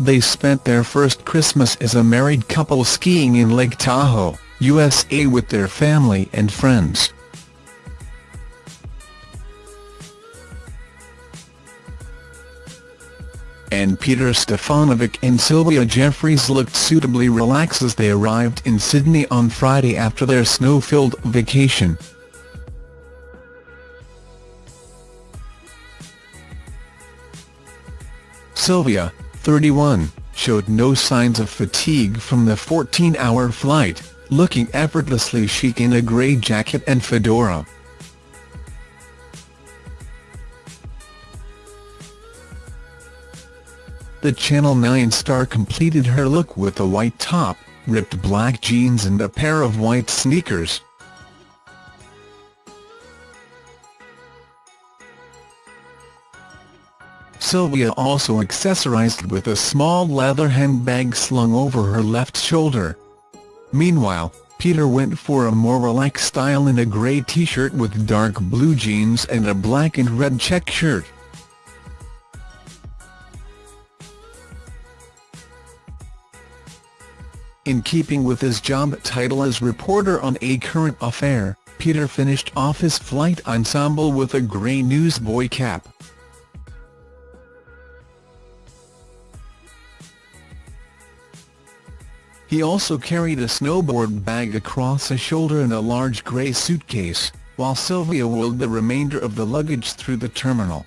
they spent their first Christmas as a married couple skiing in Lake Tahoe, USA with their family and friends. and Peter Stefanovic and Sylvia Jeffreys looked suitably relaxed as they arrived in Sydney on Friday after their snow-filled vacation. Sylvia, 31, showed no signs of fatigue from the 14-hour flight, looking effortlessly chic in a grey jacket and fedora. The Channel 9 star completed her look with a white top, ripped black jeans and a pair of white sneakers. Sylvia also accessorized with a small leather handbag slung over her left shoulder. Meanwhile, Peter went for a more relaxed style in a grey t-shirt with dark blue jeans and a black and red check shirt. In keeping with his job title as reporter on A Current Affair, Peter finished off his flight ensemble with a grey newsboy cap. He also carried a snowboard bag across his shoulder and a large grey suitcase, while Sylvia wheeled the remainder of the luggage through the terminal.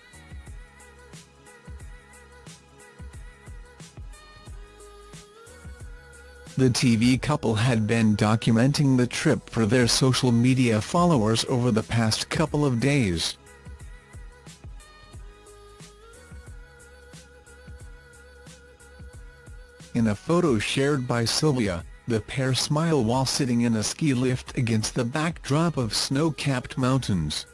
The TV couple had been documenting the trip for their social media followers over the past couple of days. In a photo shared by Sylvia, the pair smile while sitting in a ski lift against the backdrop of snow-capped mountains.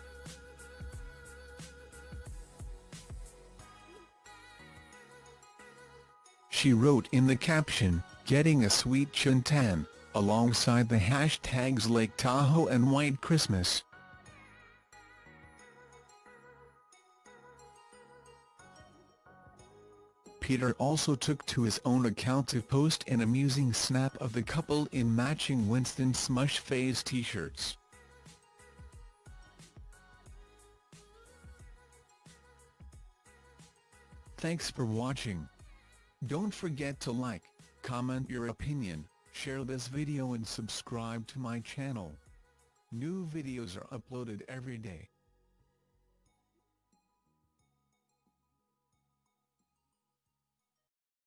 She wrote in the caption, getting a sweet tan, alongside the hashtags Lake Tahoe and White Christmas. Peter also took to his own account to post an amusing snap of the couple in matching Winston Smush Phase t-shirts. Thanks for watching. Don't forget to like, comment your opinion, share this video and subscribe to my channel. New videos are uploaded every day.